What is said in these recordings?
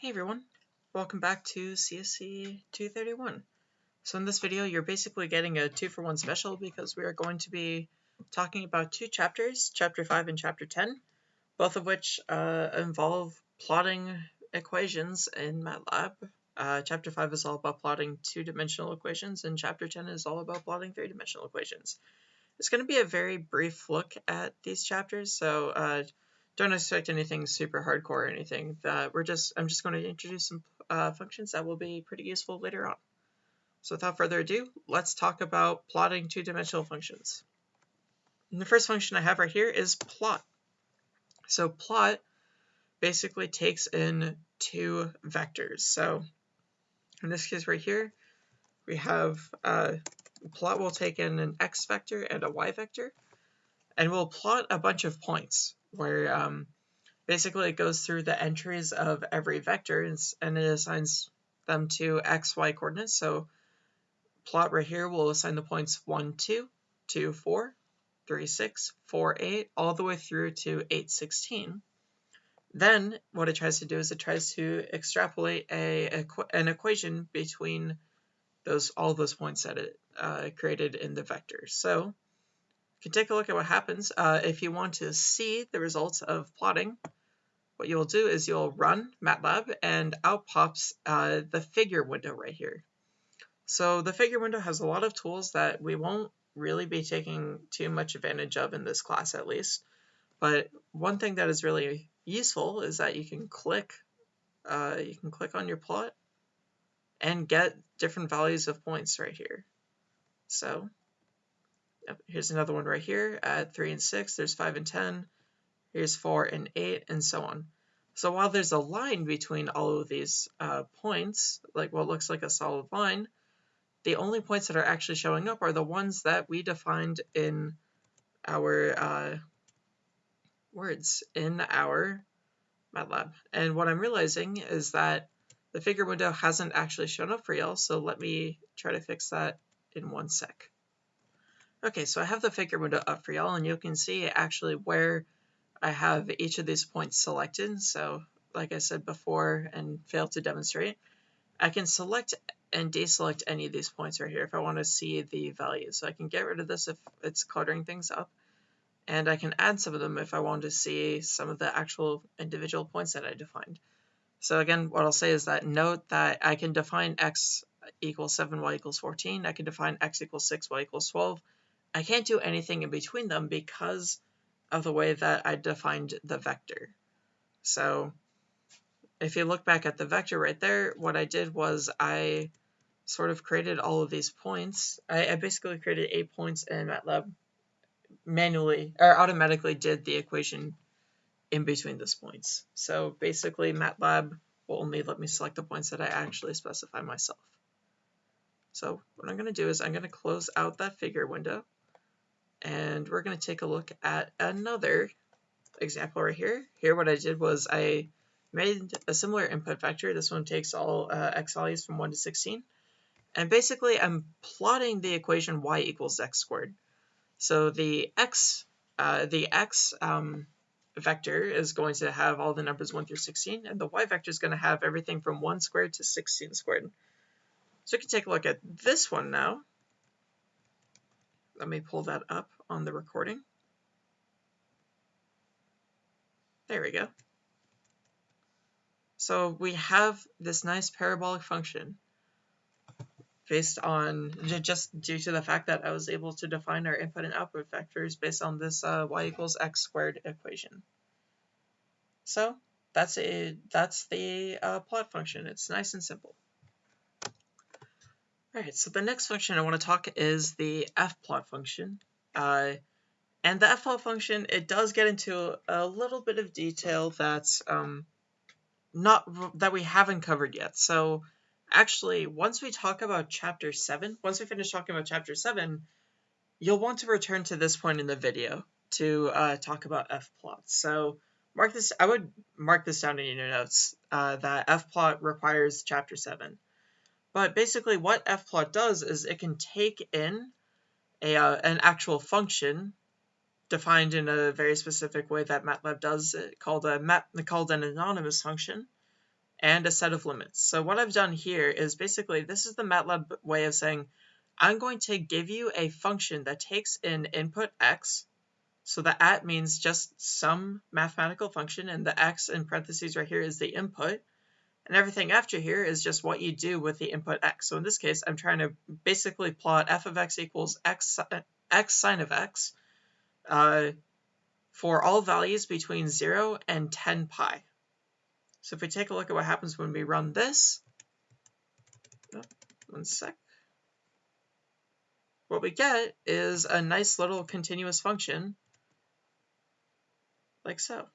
Hey everyone, welcome back to CSC 231. So in this video you're basically getting a 2 for 1 special because we are going to be talking about two chapters, chapter 5 and chapter 10, both of which uh, involve plotting equations in MATLAB. Uh, chapter 5 is all about plotting two-dimensional equations and chapter 10 is all about plotting three-dimensional equations. It's going to be a very brief look at these chapters, so uh, don't expect anything super hardcore or anything. That we're just I'm just going to introduce some uh, functions that will be pretty useful later on. So without further ado, let's talk about plotting two-dimensional functions. And the first function I have right here is plot. So plot basically takes in two vectors. So in this case right here, we have uh, plot will take in an x vector and a y vector, and we'll plot a bunch of points where um, basically it goes through the entries of every vector and, it assigns them to x, y coordinates. So plot right here will assign the points 1, 2, 2, 4, 3, 6, 4, 8, all the way through to 8, 16. Then what it tries to do is it tries to extrapolate a, an equation between those all those points that it uh, created in the vector. So you can take a look at what happens. Uh, if you want to see the results of plotting, what you'll do is you'll run MATLAB and out pops uh, the figure window right here. So the figure window has a lot of tools that we won't really be taking too much advantage of in this class at least. But one thing that is really useful is that you can click uh, you can click on your plot and get different values of points right here. So here's another one right here at 3 and 6. There's 5 and 10. Here's 4 and 8, and so on. So while there's a line between all of these uh, points, like what looks like a solid line, the only points that are actually showing up are the ones that we defined in our uh, words, in our MATLAB. And what I'm realizing is that the figure window hasn't actually shown up for y'all, so let me try to fix that in one sec. Okay, so I have the figure window up for y'all, and you can see actually where I have each of these points selected. So like I said before and failed to demonstrate, I can select and deselect any of these points right here if I want to see the values. So I can get rid of this if it's cluttering things up. And I can add some of them if I want to see some of the actual individual points that I defined. So again, what I'll say is that note that I can define x equals 7, y equals 14. I can define x equals 6, y equals 12. I can't do anything in between them because of the way that I defined the vector. So if you look back at the vector right there, what I did was I sort of created all of these points. I, I basically created eight points in MATLAB manually or automatically did the equation in between those points. So basically MATLAB will only let me select the points that I actually specify myself. So what I'm going to do is I'm going to close out that figure window and we're going to take a look at another example right here. Here what I did was I made a similar input vector. This one takes all uh, x values from 1 to 16. And basically I'm plotting the equation y equals x squared. So the x, uh, the x um, vector is going to have all the numbers 1 through 16, and the y vector is going to have everything from 1 squared to 16 squared. So we can take a look at this one now. Let me pull that up on the recording. There we go. So we have this nice parabolic function based on just due to the fact that I was able to define our input and output vectors based on this uh, y equals x squared equation. So that's a that's the uh, plot function. It's nice and simple. Alright, so the next function I want to talk is the fplot function. Uh, and the fplot function, it does get into a little bit of detail that's um, not that we haven't covered yet. So actually, once we talk about chapter 7, once we finish talking about chapter 7, you'll want to return to this point in the video to uh, talk about fplot. So mark this, I would mark this down in your notes, uh, that fplot requires chapter 7. But basically what fplot does is it can take in a, uh, an actual function defined in a very specific way that MATLAB does it called a called an anonymous function and a set of limits. So what I've done here is basically, this is the MATLAB way of saying, I'm going to give you a function that takes in input x, so the at means just some mathematical function, and the x in parentheses right here is the input, and everything after here is just what you do with the input x. So in this case, I'm trying to basically plot f of x equals x, x sine of x uh, for all values between 0 and 10 pi. So if we take a look at what happens when we run this, oh, one sec, what we get is a nice little continuous function like so.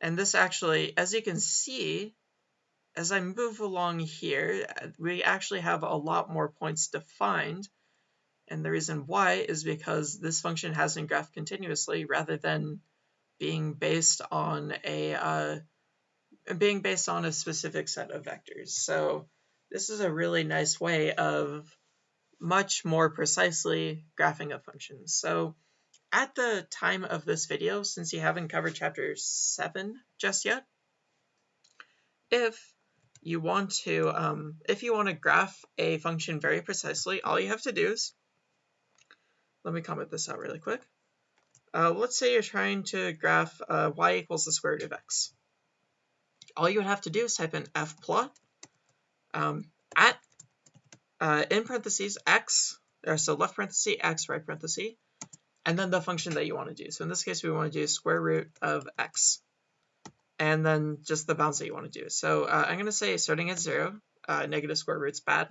And this actually, as you can see, as I move along here, we actually have a lot more points defined. And the reason why is because this function has been graphed continuously rather than being based on a uh, being based on a specific set of vectors. So this is a really nice way of much more precisely graphing a function. So at the time of this video, since you haven't covered chapter 7 just yet, if you want to um, if you want to graph a function very precisely, all you have to do is, let me comment this out really quick. Uh, let's say you're trying to graph uh, y equals the square root of x all you would have to do is type in fplot um, at, uh, in parentheses, x, or so left parenthesis, x, right parenthesis, and then the function that you want to do. So in this case, we want to do square root of x, and then just the bounds that you want to do. So uh, I'm going to say starting at 0, uh, negative square root's bad,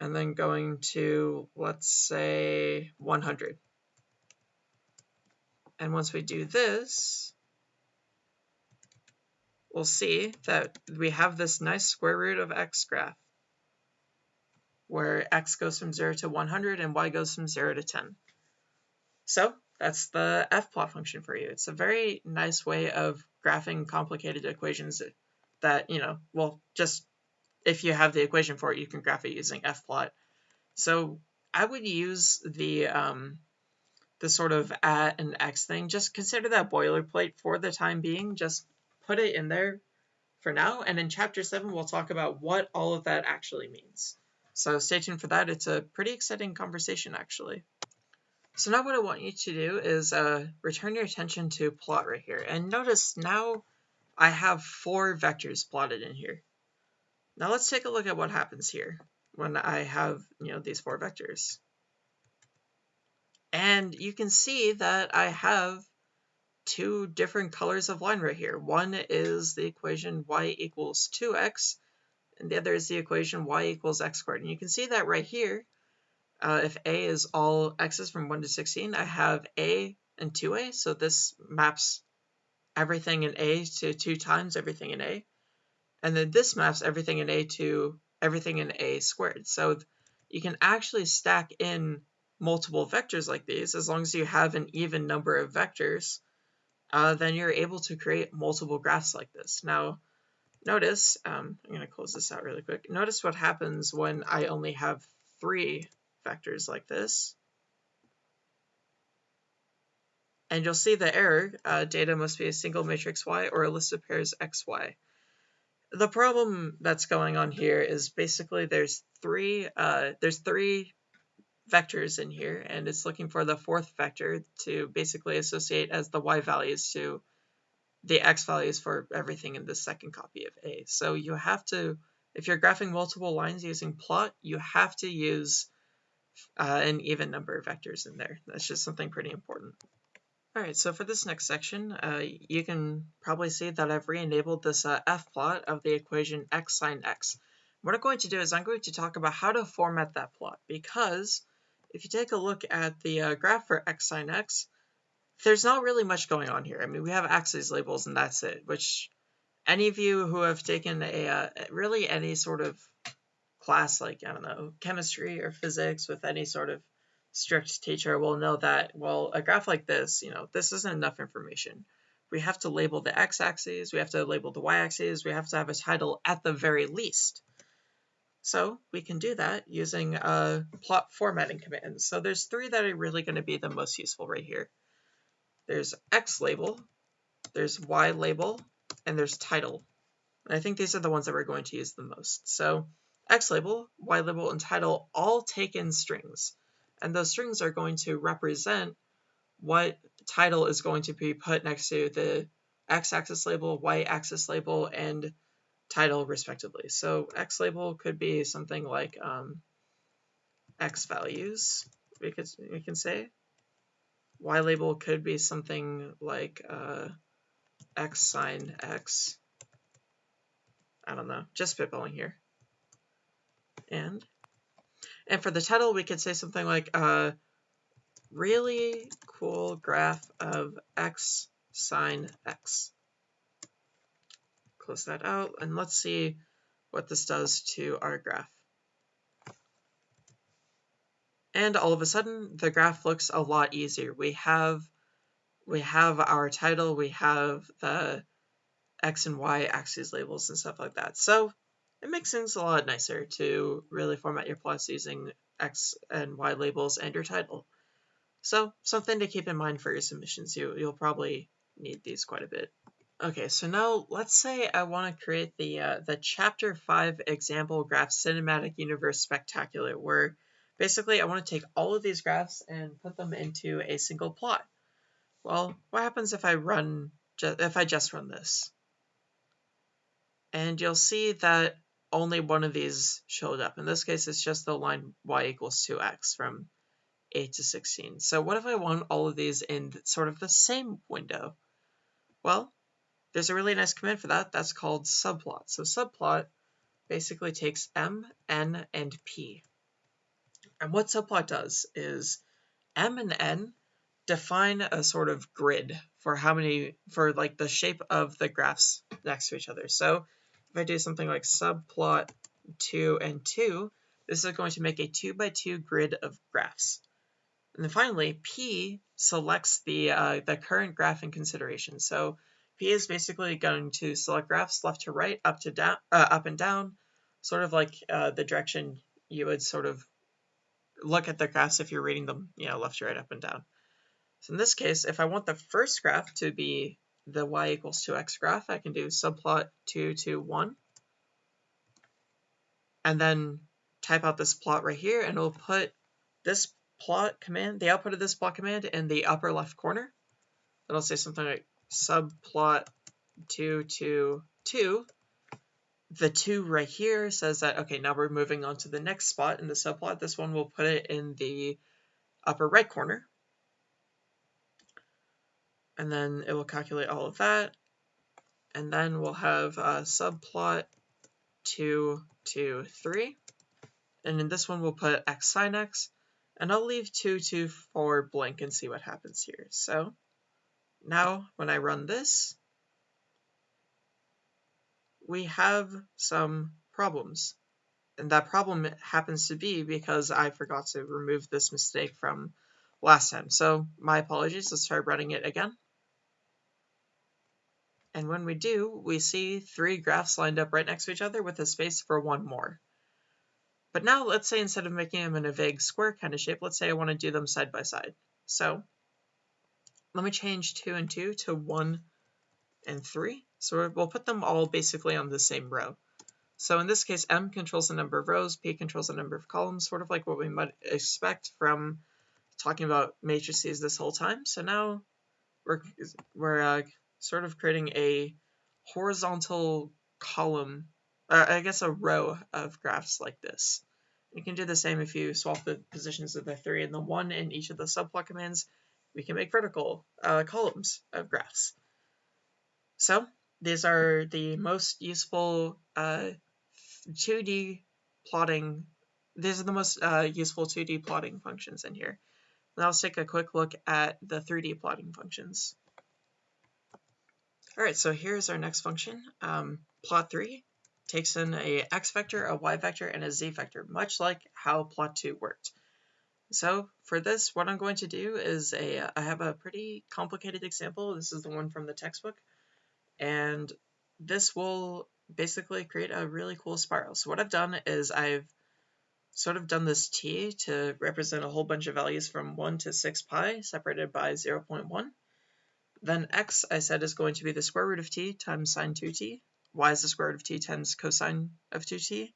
and then going to, let's say, 100. And once we do this, we'll see that we have this nice square root of x graph where x goes from 0 to 100 and y goes from 0 to 10. So that's the fplot function for you. It's a very nice way of graphing complicated equations that, you know, well, just if you have the equation for it, you can graph it using fplot. So I would use the um, the sort of at and x thing. Just consider that boilerplate for the time being. Just put it in there for now. And in chapter 7, we'll talk about what all of that actually means. So stay tuned for that. It's a pretty exciting conversation, actually. So now what I want you to do is uh, return your attention to plot right here. And notice now I have four vectors plotted in here. Now let's take a look at what happens here when I have you know these four vectors. And you can see that I have two different colors of line right here. One is the equation y equals 2x, and the other is the equation y equals x squared. And you can see that right here, uh, if a is all x's from 1 to 16, I have a and 2a, so this maps everything in a to 2 times everything in a. And then this maps everything in a to everything in a squared. So you can actually stack in multiple vectors like these as long as you have an even number of vectors uh, then you're able to create multiple graphs like this. Now, notice, um, I'm going to close this out really quick. Notice what happens when I only have three vectors like this. And you'll see the error, uh, data must be a single matrix Y or a list of pairs XY. The problem that's going on here is basically there's three, uh, there's three vectors in here, and it's looking for the fourth vector to basically associate as the y values to the x values for everything in the second copy of A. So you have to, if you're graphing multiple lines using plot, you have to use uh, an even number of vectors in there. That's just something pretty important. All right, so for this next section, uh, you can probably see that I've re-enabled this uh, f-plot of the equation x sine x. What I'm going to do is I'm going to talk about how to format that plot because if you take a look at the uh, graph for x sine x, there's not really much going on here. I mean, we have axes labels and that's it, which any of you who have taken a uh, really any sort of class like, I don't know, chemistry or physics with any sort of strict teacher will know that, well, a graph like this, you know, this isn't enough information. We have to label the x-axis, we have to label the y-axis, we have to have a title at the very least. So we can do that using a plot formatting command. So there's three that are really going to be the most useful right here. There's X label, there's Y label, and there's title. And I think these are the ones that we're going to use the most. So X label, Y label, and title all taken strings. And those strings are going to represent what title is going to be put next to the x-axis label, y-axis label, and title respectively. So x label could be something like um, x values, we, could, we can say. Y label could be something like uh, x sine x. I don't know, just spitballing here. And and for the title, we could say something like uh, really cool graph of x sine x. Close that out, and let's see what this does to our graph. And all of a sudden, the graph looks a lot easier. We have we have our title, we have the x and y axes labels and stuff like that. So it makes things a lot nicer to really format your plots using x and y labels and your title. So something to keep in mind for your submissions. You, you'll probably need these quite a bit. Okay, so now let's say I want to create the uh, the chapter 5 example graph cinematic universe spectacular where basically I want to take all of these graphs and put them into a single plot. Well, what happens if I run if I just run this? And you'll see that only one of these showed up. In this case, it's just the line y equals 2x from 8 to 16. So what if I want all of these in sort of the same window? Well, there's a really nice command for that. That's called subplot. So subplot basically takes m, n, and p. And what subplot does is m and n define a sort of grid for how many, for like the shape of the graphs next to each other. So if I do something like subplot 2 and 2, this is going to make a 2 by 2 grid of graphs. And then finally, P selects the, uh, the current graph in consideration. So P is basically going to select graphs left to right, up to down, uh, up and down, sort of like uh, the direction you would sort of look at the graphs if you're reading them, you know, left to right, up and down. So in this case, if I want the first graph to be the y equals 2x graph, I can do subplot 2 to 1. And then type out this plot right here, and it'll put this plot command, the output of this plot command in the upper left corner. It'll say something like subplot 2 to 2. The 2 right here says that, okay, now we're moving on to the next spot in the subplot. This one will put it in the upper right corner. And then it will calculate all of that. And then we'll have a subplot 2 to 3. And in this one, we'll put x sine x. And I'll leave 2 to 4 blank and see what happens here. So now when I run this, we have some problems. And that problem happens to be because I forgot to remove this mistake from last time. So my apologies, let's try running it again. And when we do, we see three graphs lined up right next to each other with a space for one more. But now let's say instead of making them in a vague square kind of shape, let's say I want to do them side by side. So let me change 2 and 2 to 1 and 3. So we'll put them all basically on the same row. So in this case, M controls the number of rows, P controls the number of columns, sort of like what we might expect from talking about matrices this whole time. So now we're, we're uh, sort of creating a horizontal column, uh, I guess a row of graphs like this. You can do the same if you swap the positions of the 3 and the 1 in each of the subplot commands. We can make vertical uh, columns of graphs. So these are the most useful uh, 2D plotting, these are the most uh, useful 2D plotting functions in here. Now let's take a quick look at the 3D plotting functions. All right, so here's our next function. Um, plot3 takes in a x vector, a y vector, and a z vector, much like how plot2 worked. So for this, what I'm going to do is a, I have a pretty complicated example. This is the one from the textbook. And this will basically create a really cool spiral. So what I've done is I've sort of done this t to represent a whole bunch of values from 1 to 6 pi separated by 0.1. Then x, I said, is going to be the square root of t times sine 2t. y is the square root of t times cosine of 2t,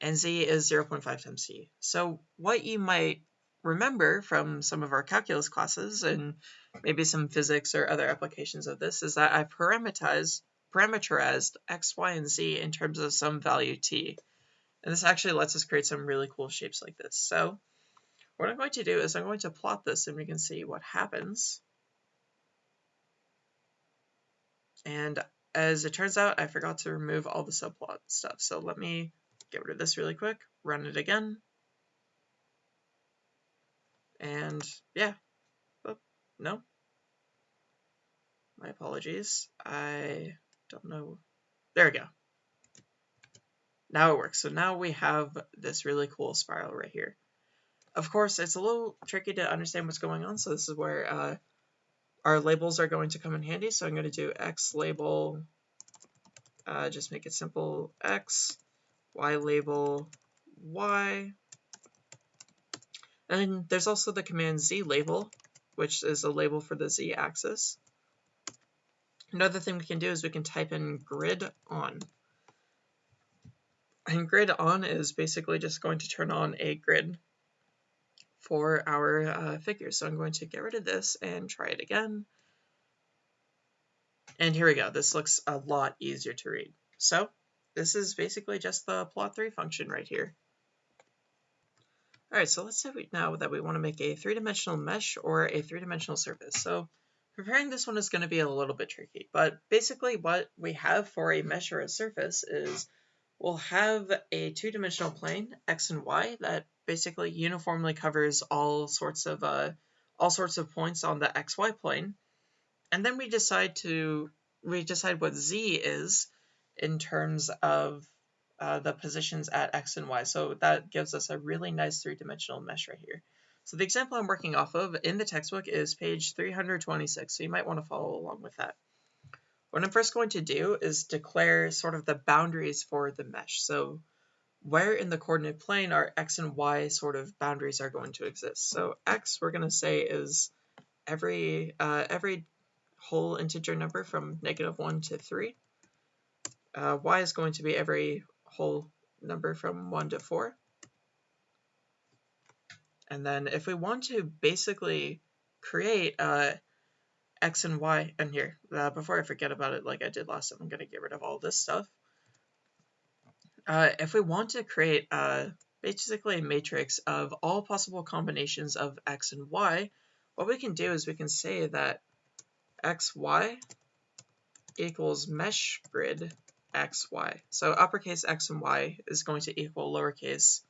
and z is 0.5 times t. So what you might remember from some of our calculus classes and maybe some physics or other applications of this is that I parameterized, parameterized x, y, and z in terms of some value t. And this actually lets us create some really cool shapes like this. So what I'm going to do is I'm going to plot this and we can see what happens. And as it turns out, I forgot to remove all the subplot stuff. So let me get rid of this really quick, run it again. And yeah, oh, no. My apologies. I don't know. There we go. Now it works. So now we have this really cool spiral right here. Of course, it's a little tricky to understand what's going on, so this is where uh, our labels are going to come in handy. So I'm going to do x label, uh, just make it simple, x, y label, y. And there's also the command z label, which is a label for the z axis. Another thing we can do is we can type in grid on. And grid on is basically just going to turn on a grid for our uh, figures. So I'm going to get rid of this and try it again. And here we go. This looks a lot easier to read. So this is basically just the plot3 function right here. All right, so let's say we, now that we want to make a three-dimensional mesh or a three-dimensional surface. So preparing this one is going to be a little bit tricky, but basically what we have for a mesh or a surface is we'll have a two-dimensional plane, x and y, that basically uniformly covers all sorts of uh, all sorts of points on the xy plane. And then we decide to we decide what z is in terms of uh, the positions at x and y. So that gives us a really nice three-dimensional mesh right here. So the example I'm working off of in the textbook is page 326, so you might want to follow along with that. What I'm first going to do is declare sort of the boundaries for the mesh. So where in the coordinate plane our x and y sort of boundaries are going to exist. So x we're going to say is every uh, every whole integer number from negative 1 to 3. Uh, y is going to be every whole number from 1 to 4. And then if we want to basically create uh, x and y, and here, uh, before I forget about it like I did last time, I'm going to get rid of all this stuff uh, if we want to create uh, basically a matrix of all possible combinations of x and y, what we can do is we can say that xy equals mesh grid xy. So uppercase x and y is going to equal lowercase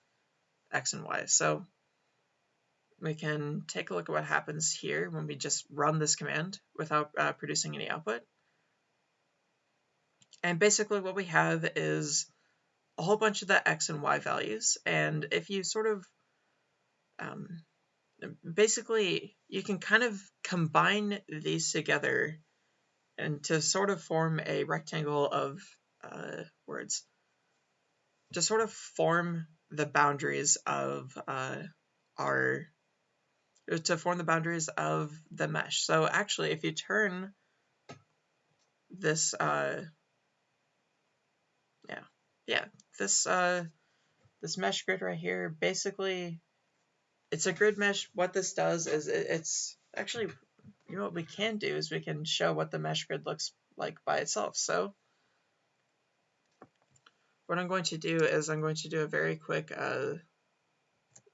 x and y. So we can take a look at what happens here when we just run this command without uh, producing any output. And basically what we have is a whole bunch of the x and y values. And if you sort of, um, basically, you can kind of combine these together and to sort of form a rectangle of uh, words, to sort of form the boundaries of uh, our, to form the boundaries of the mesh. So actually, if you turn this, uh, yeah, yeah, this uh, this mesh grid right here, basically, it's a grid mesh. What this does is it, it's actually, you know what we can do is we can show what the mesh grid looks like by itself. So what I'm going to do is I'm going to do a very quick uh,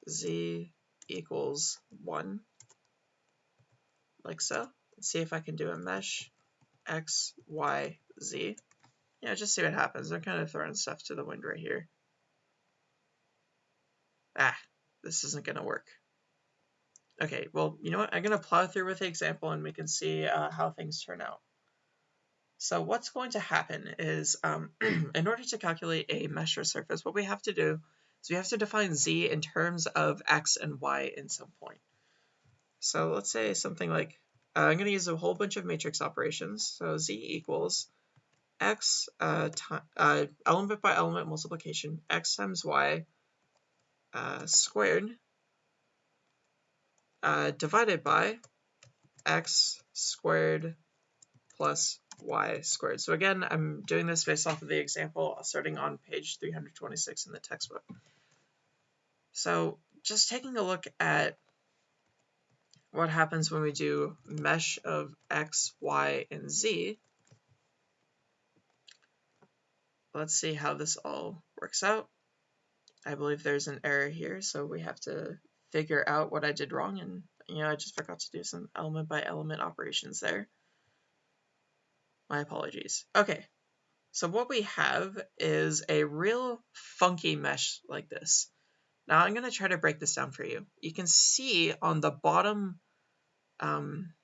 z equals 1, like so. Let's see if I can do a mesh x, y, z yeah, just see what happens. I'm kind of throwing stuff to the wind right here. Ah, this isn't going to work. Okay, well, you know what? I'm going to plow through with the example and we can see uh, how things turn out. So what's going to happen is, um, in order to calculate a mesh or surface, what we have to do is we have to define z in terms of x and y in some point. So let's say something like, uh, I'm going to use a whole bunch of matrix operations. So z equals x uh, uh, element by element multiplication, x times y uh, squared uh, divided by x squared plus y squared. So again, I'm doing this based off of the example starting on page 326 in the textbook. So just taking a look at what happens when we do mesh of x, y, and z, let's see how this all works out. I believe there's an error here, so we have to figure out what I did wrong, and you know, I just forgot to do some element by element operations there. My apologies. Okay, so what we have is a real funky mesh like this. Now I'm going to try to break this down for you. You can see on the bottom, um,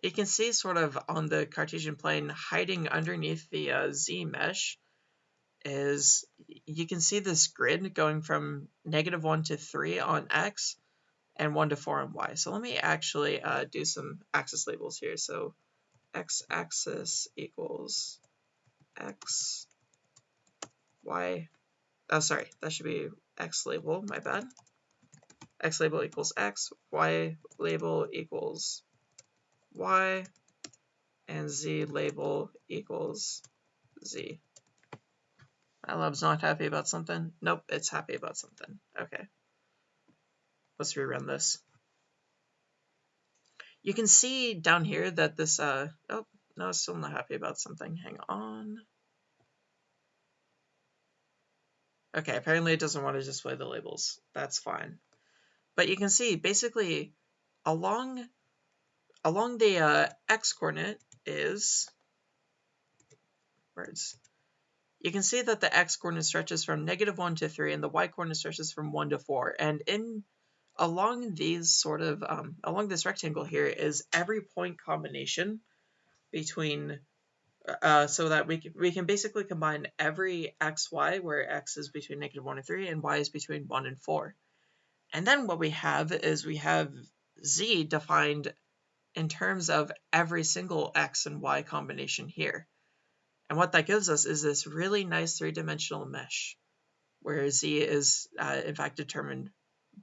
you can see sort of on the Cartesian plane hiding underneath the uh, Z mesh is you can see this grid going from negative 1 to 3 on X and 1 to 4 on Y. So let me actually uh, do some axis labels here. So x-axis equals x, y, oh sorry, that should be x label, my bad. x label equals x, y label equals y, and z label equals z. My MATLAB's not happy about something? Nope, it's happy about something. Okay. Let's rerun this. You can see down here that this, uh, oh, no, I'm still not happy about something. Hang on. Okay, apparently it doesn't want to display the labels. That's fine. But you can see basically along along the uh, x coordinate is words. You can see that the x coordinate stretches from negative 1 to 3 and the y coordinate stretches from 1 to 4. And in along these sort of um, along this rectangle here is every point combination between uh, so that we can, we can basically combine every x, y, where x is between negative 1 and 3, and y is between 1 and 4. And then what we have is we have z defined in terms of every single x and y combination here. And what that gives us is this really nice three-dimensional mesh, where z is uh, in fact determined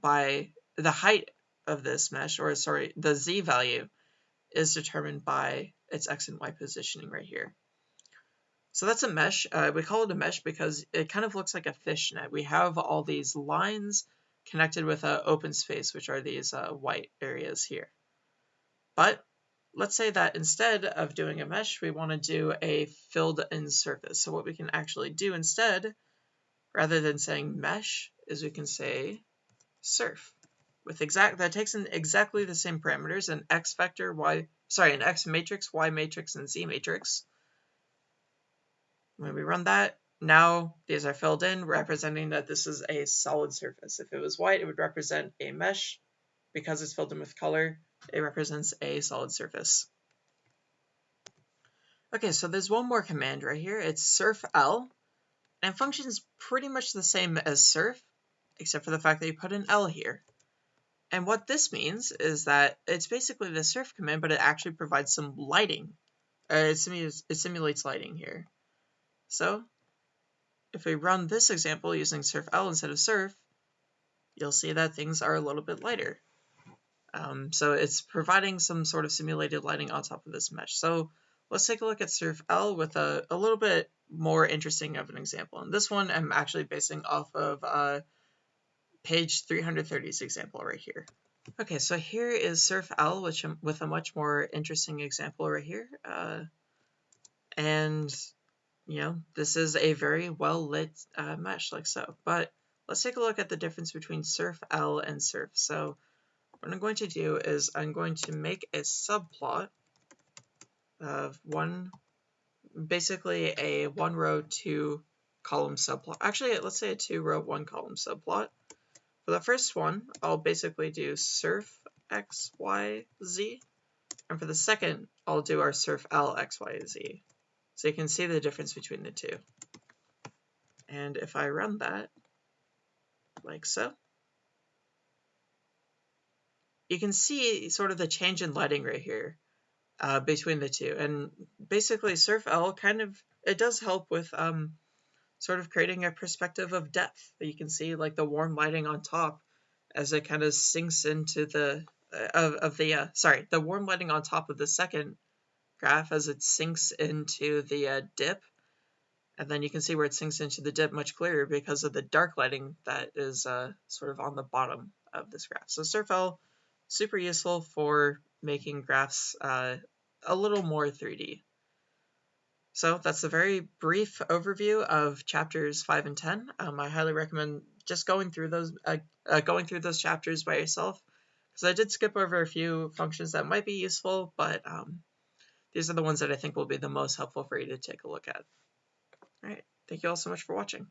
by the height of this mesh, or sorry, the z value is determined by its x and y positioning right here. So that's a mesh. Uh, we call it a mesh because it kind of looks like a fishnet. We have all these lines connected with an open space, which are these uh, white areas here. But let's say that instead of doing a mesh, we want to do a filled in surface. So what we can actually do instead, rather than saying mesh, is we can say surf with exact that takes in exactly the same parameters an x vector y sorry an x matrix y matrix and z matrix. When we run that now these are filled in representing that this is a solid surface. If it was white it would represent a mesh. Because it's filled in with color it represents a solid surface. Okay so there's one more command right here. It's surf l. And functions pretty much the same as surf except for the fact that you put an L here. And what this means is that it's basically the surf command, but it actually provides some lighting. Uh, it, simulates, it simulates lighting here. So if we run this example using surf L instead of surf, you'll see that things are a little bit lighter. Um, so it's providing some sort of simulated lighting on top of this mesh. So let's take a look at surf L with a, a little bit more interesting of an example. And this one I'm actually basing off of uh, page 330's example right here. Okay, so here is Surf L, which with a much more interesting example right here. Uh, and, you know, this is a very well lit uh, mesh like so. But let's take a look at the difference between Surf L and Surf. So what I'm going to do is I'm going to make a subplot of one, basically a one row, two column subplot. Actually, let's say a two row, one column subplot. For the first one, I'll basically do surf x, y, z. And for the second, I'll do our surf L, x, y, z. So you can see the difference between the two. And if I run that, like so, you can see sort of the change in lighting right here uh, between the two. And basically Surf L kind of, it does help with um, sort of creating a perspective of depth. You can see like the warm lighting on top as it kind of sinks into the uh, of, of the uh, sorry the warm lighting on top of the second graph as it sinks into the uh, dip. And then you can see where it sinks into the dip much clearer because of the dark lighting that is uh, sort of on the bottom of this graph. So SurfL, super useful for making graphs uh, a little more 3D. So that's a very brief overview of chapters 5 and 10. Um, I highly recommend just going through those uh, uh, going through those chapters by yourself because I did skip over a few functions that might be useful, but um, these are the ones that I think will be the most helpful for you to take a look at. All right, thank you all so much for watching.